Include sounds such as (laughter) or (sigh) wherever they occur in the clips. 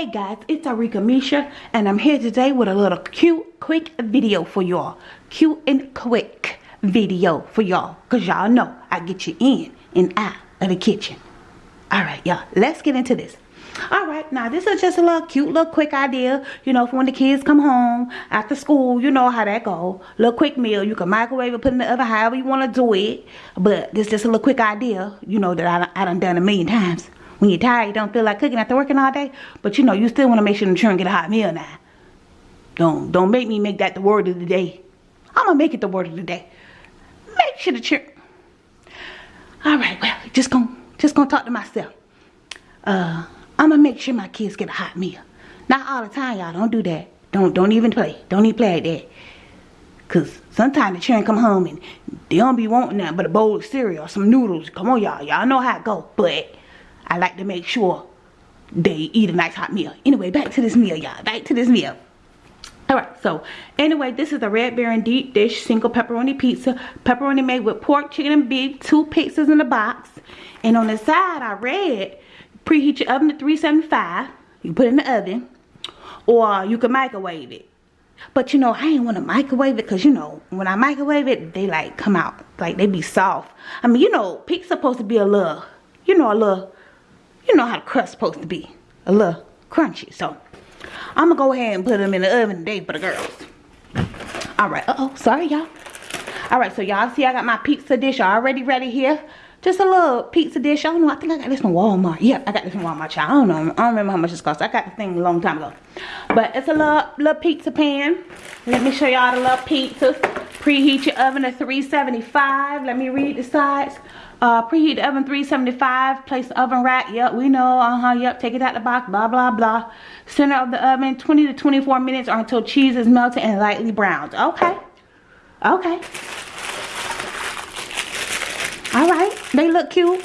Hey guys, it's Arika Misha and I'm here today with a little cute, quick video for y'all. Cute and quick video for y'all. Because y'all know I get you in and out of the kitchen. Alright y'all, let's get into this. Alright, now this is just a little cute, little quick idea. You know, for when the kids come home after school, you know how that go. Little quick meal. You can microwave it, put in the oven, however you want to do it. But this is just a little quick idea, you know, that I, I done done a million times when you're tired, you don't feel like cooking after working all day. But you know, you still want to make sure the children get a hot meal now. Don't don't make me make that the word of the day. I'm gonna make it the word of the day. Make sure the children. All right, well, just gonna just gonna talk to myself. Uh, I'm gonna make sure my kids get a hot meal. Not all the time, y'all. Don't do that. Don't don't even play. Don't even play like that. Cause sometimes the children come home and they don't be wanting that but a bowl of cereal some noodles. Come on, y'all. Y'all know how it go. But I like to make sure they eat a nice hot meal. Anyway, back to this meal, y'all. Back to this meal. Alright, so anyway, this is a Red Baron deep dish single pepperoni pizza. Pepperoni made with pork, chicken, and beef. Two pizzas in the box. And on the side, I read, preheat your oven to 375. You put it in the oven. Or you can microwave it. But you know, I ain't want to microwave it because, you know, when I microwave it, they like come out. Like, they be soft. I mean, you know, pizza supposed to be a little, you know, a little you know how the crust supposed to be. A little crunchy. So, I'm going to go ahead and put them in the oven today for the girls. Alright. Uh-oh. Sorry, y'all. Alright, so y'all see I got my pizza dish already ready here. Just a little pizza dish. I don't know. I think I got this from Walmart. Yeah, I got this from Walmart. Child. I don't know. I don't remember how much this cost. I got the thing a long time ago. But it's a little, little pizza pan. Let me show y'all the little pizzas. Preheat your oven to 375. Let me read the sides. Uh, preheat the oven 375. Place the oven rack. Yep, we know. Uh-huh. Yep, take it out the box. Blah, blah, blah. Center of the oven 20 to 24 minutes or until cheese is melted and lightly browned. Okay. Okay. All right. They look cute.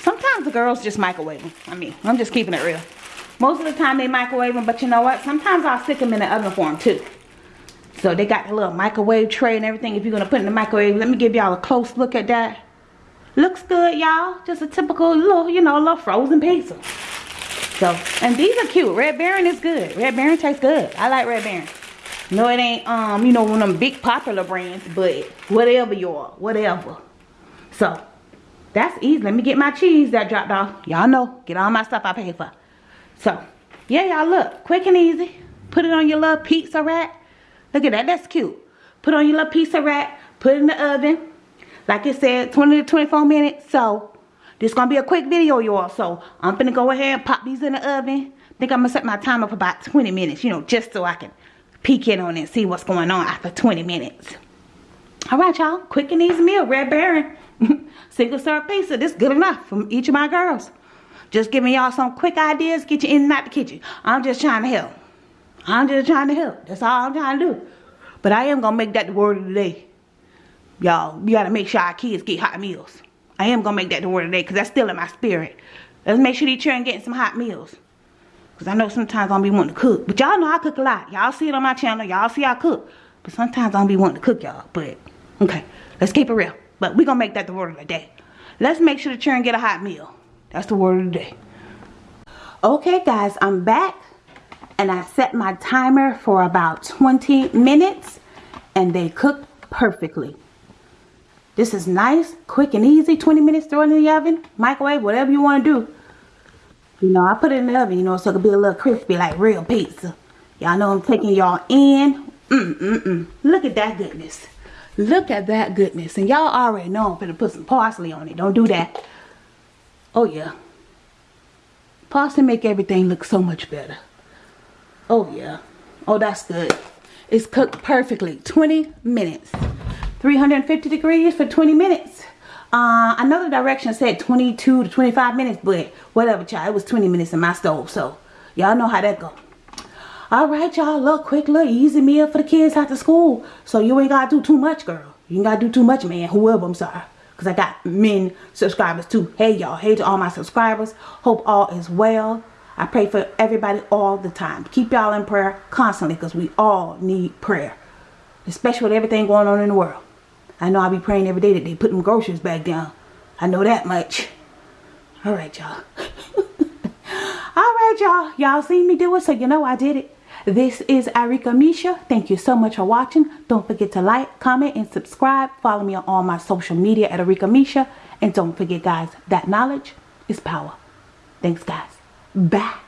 Sometimes the girls just microwave them. I mean, I'm just keeping it real. Most of the time they microwave them, but you know what? Sometimes I'll stick them in the oven for them too. So they got the little microwave tray and everything if you're going to put in the microwave. Let me give y'all a close look at that. Looks good, y'all. Just a typical little, you know, little frozen pizza. So, and these are cute. Red Baron is good. Red Baron tastes good. I like Red Baron. No, it ain't, um, you know, one of them big popular brands, but whatever y'all, whatever. So, that's easy. Let me get my cheese that dropped off. Y'all know, get all my stuff I paid for. So, yeah, y'all look, quick and easy. Put it on your little pizza rack. Look at that, that's cute. Put on your little pizza rack, put it in the oven. Like I said, 20 to 24 minutes. So, this going to be a quick video, y'all. So, I'm going to go ahead and pop these in the oven. think I'm going to set my timer for about 20 minutes, you know, just so I can peek in on it and see what's going on after 20 minutes. Alright, y'all. Quick and easy meal. Red Baron. (laughs) Single serve pizza. This good enough from each of my girls. Just giving y'all some quick ideas. Get you in and out the kitchen. I'm just trying to help. I'm just trying to help. That's all I'm trying to do. But I am going to make that the word of the day. Y'all, we got to make sure our kids get hot meals. I am going to make that the word of the day because that's still in my spirit. Let's make sure these children getting some hot meals. Because I know sometimes I don't be wanting to cook. But y'all know I cook a lot. Y'all see it on my channel. Y'all see I cook. But sometimes I don't be wanting to cook y'all. But, okay. Let's keep it real. But we going to make that the word of the day. Let's make sure the children get a hot meal. That's the word of the day. Okay, guys. I'm back. And I set my timer for about 20 minutes. And they cook perfectly. This is nice, quick and easy. 20 minutes, throw it in the oven, microwave, whatever you want to do. You know, I put it in the oven, you know, so it could be a little crispy like real pizza. Y'all know I'm taking y'all in. Mm-mm-mm. Look at that goodness. Look at that goodness. And y'all already know I'm going to put some parsley on it. Don't do that. Oh, yeah. Parsley make everything look so much better. Oh, yeah. Oh, that's good. It's cooked perfectly. 20 minutes. 350 degrees for 20 minutes. Uh, the direction said 22 to 25 minutes, but whatever, child. It was 20 minutes in my stove, so y'all know how that go. Alright, y'all. Look, quick, look, easy meal for the kids after school. So you ain't got to do too much, girl. You ain't got to do too much, man. Whoever, I'm sorry. Because I got men subscribers, too. Hey, y'all. Hey to all my subscribers. Hope all is well. I pray for everybody all the time. Keep y'all in prayer constantly because we all need prayer. Especially with everything going on in the world. I know I'll be praying every day that they put them groceries back down. I know that much. Alright, y'all. (laughs) all right, y'all. Y'all seen me do it, so you know I did it. This is Arika Misha. Thank you so much for watching. Don't forget to like, comment, and subscribe. Follow me on all my social media at Arika Misha. And don't forget, guys, that knowledge is power. Thanks, guys. Bye.